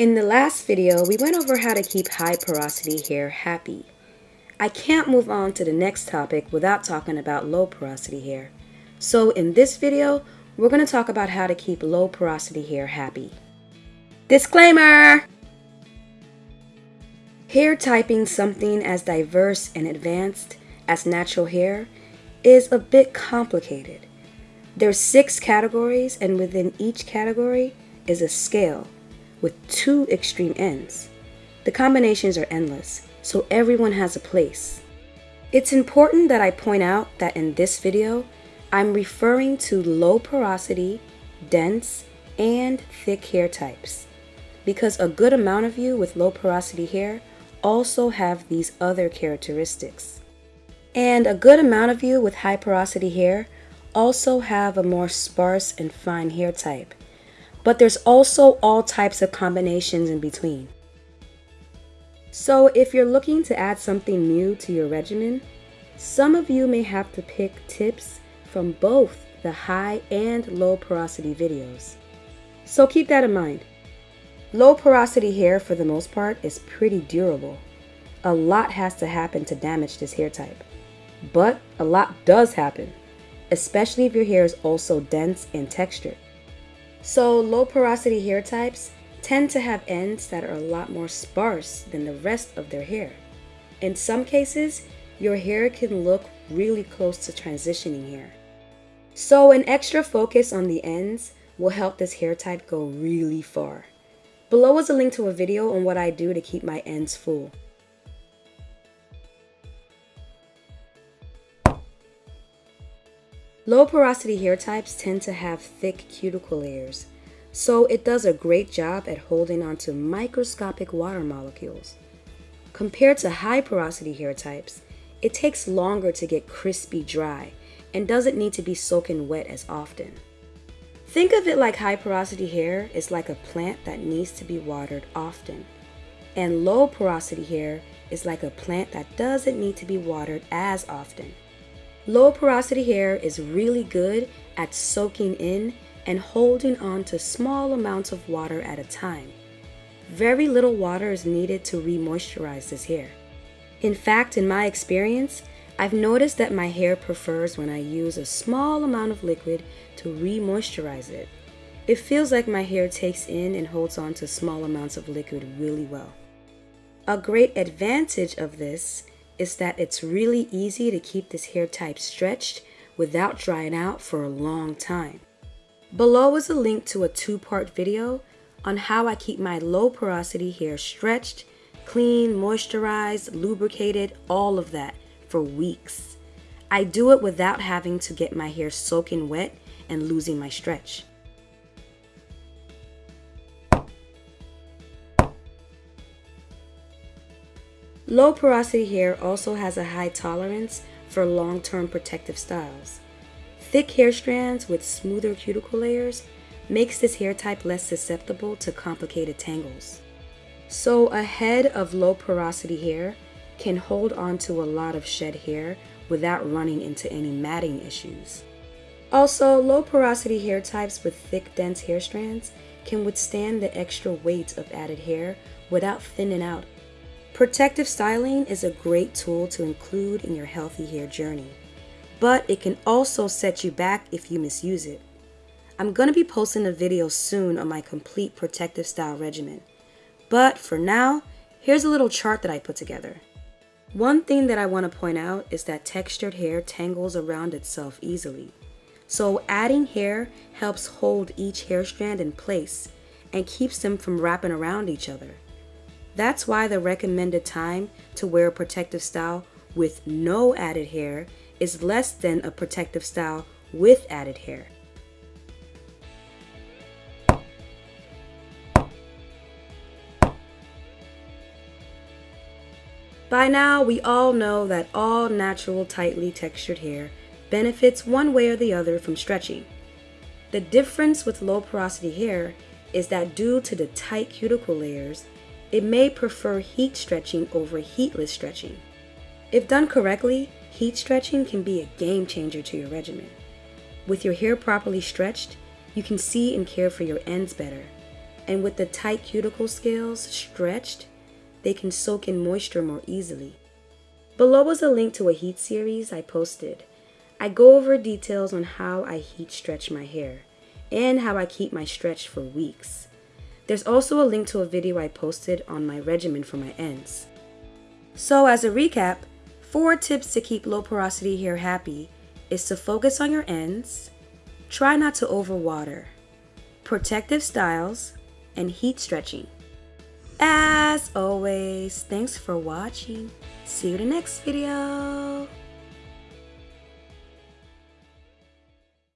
In the last video, we went over how to keep high porosity hair happy. I can't move on to the next topic without talking about low porosity hair. So in this video, we're going to talk about how to keep low porosity hair happy. Disclaimer! Hair typing something as diverse and advanced as natural hair is a bit complicated. There's six categories and within each category is a scale with two extreme ends. The combinations are endless, so everyone has a place. It's important that I point out that in this video, I'm referring to low porosity, dense, and thick hair types because a good amount of you with low porosity hair also have these other characteristics. And a good amount of you with high porosity hair also have a more sparse and fine hair type but there's also all types of combinations in between. So if you're looking to add something new to your regimen, some of you may have to pick tips from both the high and low porosity videos. So keep that in mind. Low porosity hair for the most part is pretty durable. A lot has to happen to damage this hair type. But a lot does happen, especially if your hair is also dense and textured. So low porosity hair types tend to have ends that are a lot more sparse than the rest of their hair. In some cases, your hair can look really close to transitioning hair. So an extra focus on the ends will help this hair type go really far. Below is a link to a video on what I do to keep my ends full. Low porosity hair types tend to have thick cuticle layers, so it does a great job at holding onto microscopic water molecules. Compared to high porosity hair types, it takes longer to get crispy dry and doesn't need to be soaking wet as often. Think of it like high porosity hair is like a plant that needs to be watered often, and low porosity hair is like a plant that doesn't need to be watered as often. Low porosity hair is really good at soaking in and holding on to small amounts of water at a time. Very little water is needed to re-moisturize this hair. In fact, in my experience, I've noticed that my hair prefers when I use a small amount of liquid to re-moisturize it. It feels like my hair takes in and holds on to small amounts of liquid really well. A great advantage of this is that it's really easy to keep this hair type stretched without drying out for a long time. Below is a link to a two-part video on how I keep my low porosity hair stretched, clean, moisturized, lubricated, all of that for weeks. I do it without having to get my hair soaking wet and losing my stretch. Low porosity hair also has a high tolerance for long-term protective styles. Thick hair strands with smoother cuticle layers makes this hair type less susceptible to complicated tangles. So a head of low porosity hair can hold on to a lot of shed hair without running into any matting issues. Also, low porosity hair types with thick dense hair strands can withstand the extra weight of added hair without thinning out Protective styling is a great tool to include in your healthy hair journey, but it can also set you back if you misuse it. I'm going to be posting a video soon on my complete protective style regimen, but for now, here's a little chart that I put together. One thing that I want to point out is that textured hair tangles around itself easily. So adding hair helps hold each hair strand in place and keeps them from wrapping around each other. That's why the recommended time to wear a protective style with no added hair is less than a protective style with added hair. By now, we all know that all natural tightly textured hair benefits one way or the other from stretching. The difference with low porosity hair is that due to the tight cuticle layers, it may prefer heat stretching over heatless stretching. If done correctly, heat stretching can be a game changer to your regimen. With your hair properly stretched, you can see and care for your ends better. and with the tight cuticle scales stretched, they can soak in moisture more easily. Below is a link to a heat series I posted. I go over details on how I heat stretch my hair and how I keep my stretch for weeks. There's also a link to a video I posted on my regimen for my ends. So as a recap, four tips to keep low porosity hair happy is to focus on your ends, try not to overwater, protective styles, and heat stretching. As always, thanks for watching. See you in the next video.